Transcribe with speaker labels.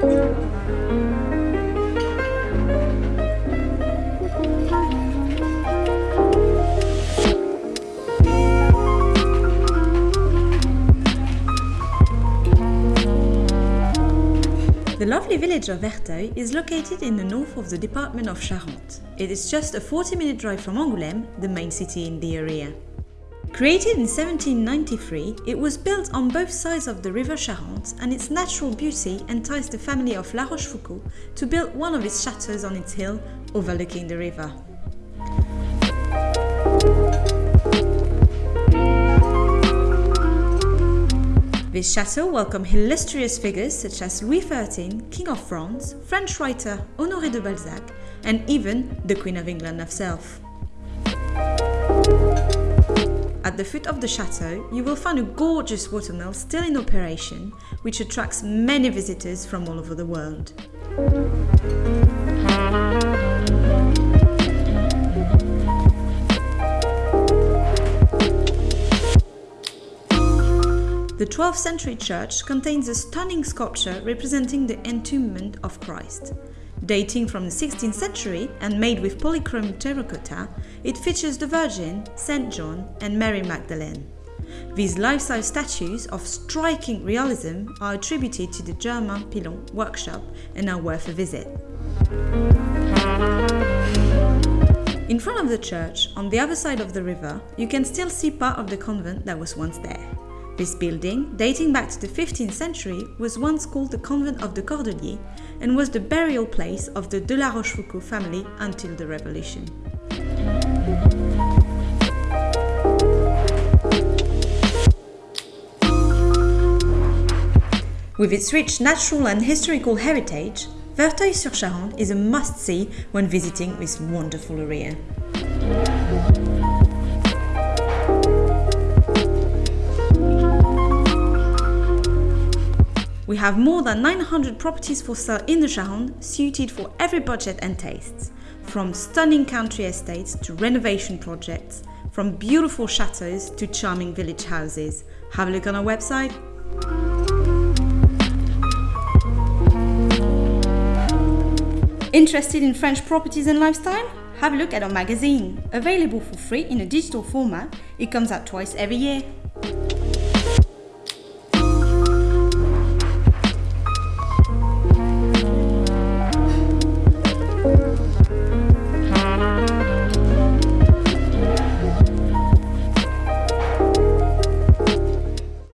Speaker 1: The lovely village of Verteuil is located in the north of the department of Charente. It is just a 40 minute drive from Angoulême, the main city in the area. Created in 1793, it was built on both sides of the river Charente and its natural beauty enticed the family of La Rochefoucauld to build one of its chateaux on its hill overlooking the river. This chateau welcomed illustrious figures such as Louis XIII, King of France, French writer Honoré de Balzac, and even the Queen of England herself. At the foot of the chateau, you will find a gorgeous watermill still in operation, which attracts many visitors from all over the world. The 12th century church contains a stunning sculpture representing the entombment of Christ. Dating from the 16th century and made with polychrome terracotta, it features the Virgin, St. John, and Mary Magdalene. These life-size statues of striking realism are attributed to the Germain Pilon workshop and are worth a visit. In front of the church, on the other side of the river, you can still see part of the convent that was once there. This building, dating back to the 15th century, was once called the Convent of the Cordeliers and was the burial place of the de la Rochefoucauld family until the Revolution. With its rich natural and historical heritage, Verteuil-sur-Charente is a must-see when visiting this wonderful area. Have more than 900 properties for sale in the Charente, suited for every budget and tastes. From stunning country estates to renovation projects, from beautiful chateaux to charming village houses. Have a look on our website. Interested in French properties and lifestyle? Have a look at our magazine. Available for free in a digital format, it comes out twice every year.